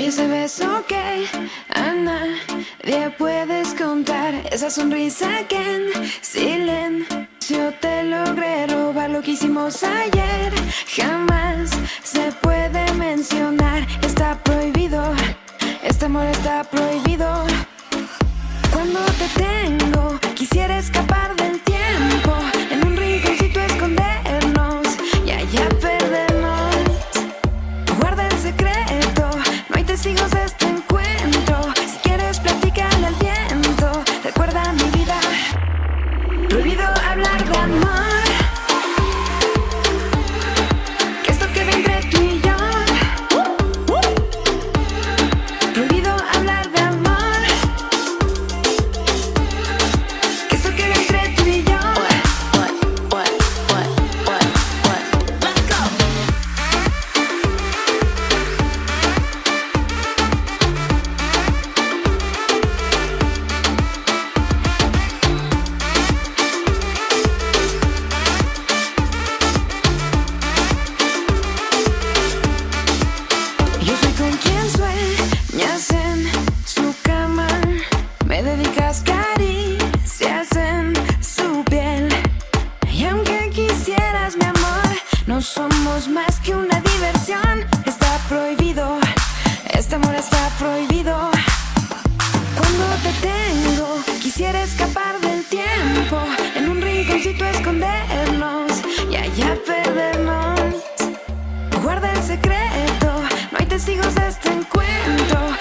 Oye, ese beso que a nadie puedes contar Esa sonrisa que en silencio te logré robar Lo que hicimos ayer. Jamás se puede mencionar Está prohibido, este amor está prohibido. Cuando te tengo quisiera escapar más que una diversión. Está prohibido, este amor está prohibido. Cuando te tengo Quisiera escapar del tiempo En un rinconcito escondernos Y allá perdernos. Guarda el secreto, no hay testigos de este encuentro.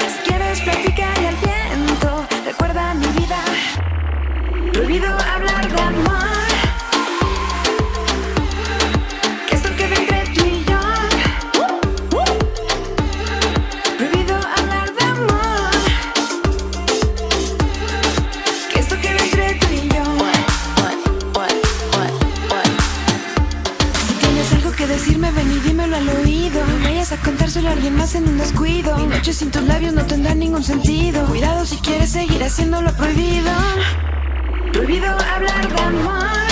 Dímelo al oído. No vayas a contárselo a alguien más en un descuido. Mi noche sin tus labios no tendrá ningún sentido. Cuidado si quieres seguir haciendo lo prohibido. Prohibido hablar de amor.